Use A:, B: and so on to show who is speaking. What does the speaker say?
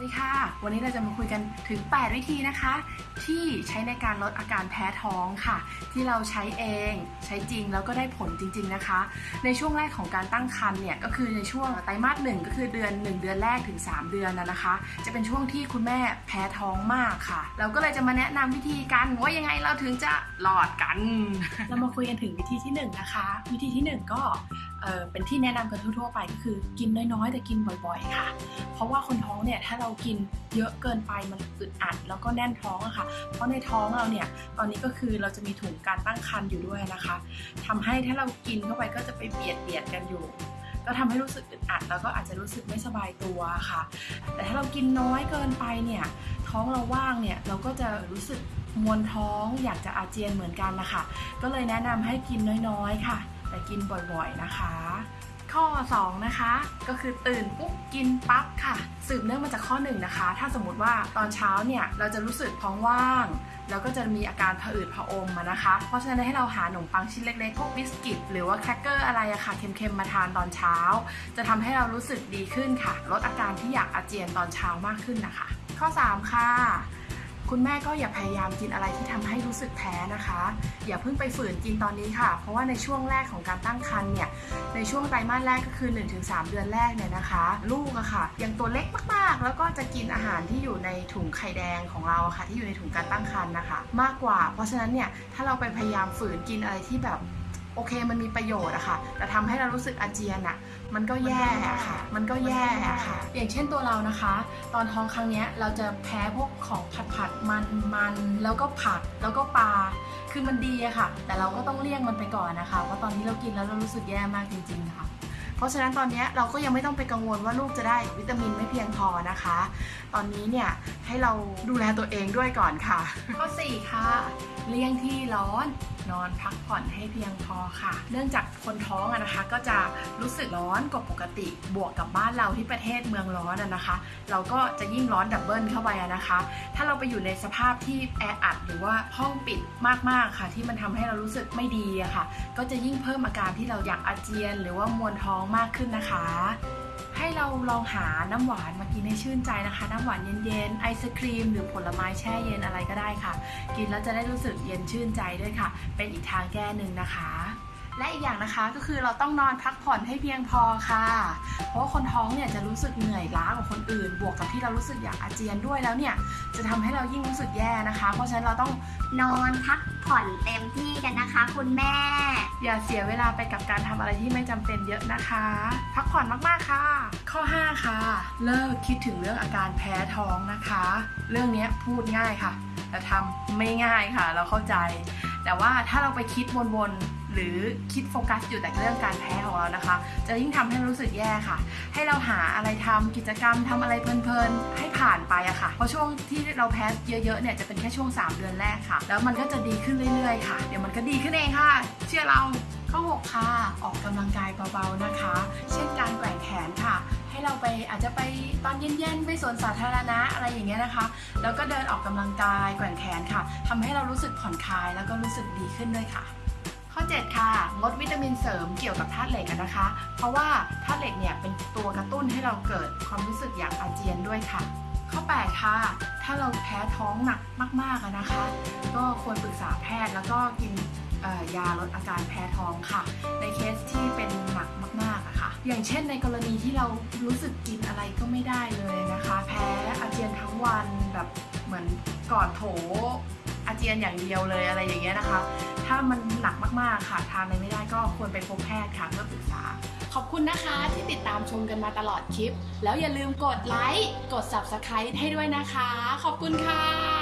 A: วัสดีค่ะ วันนี้เราจะมาคุยกันถึง 8 วิธีนะคะ ที่ใช้ในการลดอาการแพ้ท้องค่ะ ที่เราใช้เองใช้จริงแล้วก็ได้ผลจริง ๆนะคะ ในช่วงแรกของการตั้งครรภ์เนี่ยก็คือในช่วงไตรมาสหนึ่งก็คือเดือน 1 เดือนแรกถึง 3 เดือนนะนะคะ จะเป็นช่วงที่คุณแม่แพ้ท้องมากค่ะ เราก็เลยจะมาแนะนำวิธีกันว่ายังไงเราถึงจะหลอดกัน เรามาคุยกันถึงวิธีที่1นะคะ วิธีที่ 1 ก็ เเป็นที่แนะนำกันทั่วๆไปก็คือกินน้อยๆ แต่กินบ่อยๆ ค่ะ เพราะว่าคนท้องเนี่ยถ้าเรากินเยอะเกินไปมันอึดอัดแล้วก็แน่นท้องอะค่ะ เพราะในท้องเราเนี่ยตอนนี้ก็คือเราจะมีถุงการตั้งครรภ์อยู่ด้วยนะคะทำให้ถ้าเรากินเข้าไปก็จะไปเบียดเบียดกันอยู่ ก็ทำให้รู้สึกอึดอัด แล้วก็อาจจะรู้สึกไม่สบายตัวค่ะ แต่ถ้าเรากินน้อยเกินไปเนี่ยท้องเราว่างเนี่ยเราก็จะรู้สึกมวนท้องอยากจะอาเจียนเหมือนกันนะคะก็เลยแนะนำให้กินน้อยๆค่ะ แต่กินบ่อยๆนะคะ ข้อ 2 นะคะ ก็คือตื่นปุ๊บกินปั๊บค่ะ สืบเนื่องมาจากข้อ1นะคะ ถ้าสมมติว่าตอนเช้าเนี่ยเราจะรู้สึกท้องว่าง แล้วก็จะมีอาการผะอืดผะอมมานะคะ เพราะฉะนั้นให้เราหาขนมปังชิ้นเล็กๆพวกบิสกิตหรือว่าแครกเกอร์อะไรอะค่ะเค็มๆมาทานตอนเช้า จะทำให้เรารู้สึกดีขึ้นค่ะ ลดอาการที่อยากอาเจียนตอนเช้ามากขึ้นนะคะ ข้อ 3 ค่ะ คุณแม่ก็อย่าพยายามกินอะไรที่ทำให้รู้สึกแพ้นะคะ อย่าเพิ่งไปฝืนกินตอนนี้ค่ะ เพราะว่าในช่วงแรกของการตั้งครรภ์เนี่ย ในช่วงไตรมาสแรกก็คือ 1-3 เดือนแรกเนี่ยนะคะ ลูกอะค่ะ ยังตัวเล็กมากๆ แล้วก็จะกินอาหารที่อยู่ในถุงไข่แดงของเราะค่ะ ที่อยู่ในถุงการตั้งครรภ์นะคะ มากกว่า เพราะฉะนั้นเนี่ย ถ้าเราไปพยายามฝืนกินอะไรที่แบบ โอเคมันมีประโยชน์อะค่ะ แต่ทำให้เรารู้สึกอาเจียนอะมันก็แย่อะค่ะ มันก็แย่อะค่ะ อย่างเช่นตัวเรานะคะ ตอนท้องครั้งเนี้ยเราจะแพ้พวกของผัดผัดมันมันแล้วก็ผักแล้วก็ปลาคือมันดีอะค่ะ แต่เราก็ต้องเลี่ยงมันไปก่อนนะคะเพราะตอนนี้เรากินแล้วเรารู้สึกแย่มากจริง ๆ ค่ะเพราะฉะนั้นตอนนี้เราก็ยังไม่ต้องไปกังวลว่าลูกจะได้วิตามินไม่เพียงพอนะคะ ตอนนี้เนี่ยให้เราดูแลตัวเองด้วยก่อนค่ะ ข้อ 4 ค่ะ เลี่ยงที่ร้อน นอนพักผ่อนให้เพียงพอค่ะ เนื่องจากคนท้องอะนะคะ ก็จะรู้สึกร้อนกว่าปกติ บวกกับบ้านเราที่ประเทศเมืองร้อนอะนะคะ เราก็จะยิ่งร้อนดับเบิลเข้าไปอะนะคะ ถ้าเราไปอยู่ในสภาพที่แออัดหรือว่าห้องปิดมากๆค่ะ ที่มันทำให้เรารู้สึกไม่ดีอะค่ะ ก็จะยิ่งเพิ่มอาการที่เราอยากอาเจียน หรือว่ามวนท้องมากขึ้นนะคะให้เราลองหาน้ำหวานมากินให้ชื่นใจนะคะ น้ำหวานเย็นๆไอศครีม หรือผลไม้แช่เย็นอะไรก็ได้ค่ะ กินแล้วจะได้รู้สึกเย็นชื่นใจด้วยค่ะเป็นอีกทางแก้หนึ่งนะคะ และอีกอย่างนะคะก็คือเราต้องนอนพักผ่อนให้เพียงพอค่ะ เพราะว่าคนท้องเนี่ยจะรู้สึกเหนื่อยล้ากว่าคนอื่น บวกกับที่เรารู้สึกอยากอาเจียนด้วยแล้วเนี่ยจะทำให้เรายิ่งรู้สึกแย่นะคะ เพราะฉะนั้นเราต้อง
B: นอนพักผ่อนเต็มที่กันนะคะ คุณแม่
A: อย่าเสียเวลาไปกับการทำอะไรที่ไม่จำเป็นเยอะนะคะ พักผ่อนมากๆค่ะ ข้อ 5 ค่ะ เลิกคิดถึงเรื่องอาการแพ้ท้องนะคะ เรื่องนี้พูดง่ายค่ะแต่ทำไม่ง่ายค่ะ เราเข้าใจ แต่ว่าถ้าเราไปคิดวนๆหรือคิดโฟกัสอยู่แต่เรื่องการแพ้ของเรานะคะ จะยิ่งทำให้รู้สึกแย่ค่ะ ให้เราหาอะไรทำกิจกรรมทำอะไรเพลินๆให้ผ่านไปอะค่ะ เพราะช่วงที่เราแพ้เยอะๆเนี่ยจะเป็นแค่ช่วง 3 เดือนแรกค่ะ แล้วมันก็จะดีขึ้นเรื่อยๆค่ะ เดี๋ยวมันก็ดีขึ้นเองค่ะ เชื่อเรา ข้อ6ค่ะออกกำลังกายเบาๆนะคะ เช่นการแกว่งแขนค่ะ ให้เราไปอาจจะไปตอนเย็นๆไปสวนสาธารณะอะไรอย่างเงี้ยนะคะ แล้วก็เดินออกกำลังกายแกว่งแขนค่ะทำให้เรารู้สึกผ่อนคลายแล้วก็รู้สึกดีขึ้นด้วยค่ะข้อ 7 ค่ะ งดวิตามินเสริมเกี่ยวกับธาตุเหล็กนะคะ เพราะว่าธาตุเหล็กเนี่ยเป็นตัวกระตุ้นให้เราเกิดความรู้สึกอยากอาเจียนด้วยค่ะ ข้อ 8 ค่ะ ถ้าเราแพ้ท้องหนักมากๆนะคะ ก็ควรปรึกษาแพทย์แล้วก็กิน ยาลดอาการแพ้ท้องค่ะ ในเคสที่เป็นหนักมากๆอะค่ะ อย่างเช่นในกรณีที่เรารู้สึกกินอะไรก็ไม่ได้เลยนะคะ แพ้อาเจียนทั้งวันแบบเหมือนกอดโถอาเจียนอย่างเดียวเลยอะไรอย่างเงี้ยนะคะ ถ้ามันหนักมากๆค่ะ ทานอะไรไม่ได้ก็ควรไปพบแพทย์ค่ะเพื่อปรึกษา ขอบคุณนะคะที่ติดตามชมกันมาตลอดคลิป แล้วอย่าลืมกดไลค์ กด Subscribe ให้ด้วยนะคะ ขอบคุณค่ะ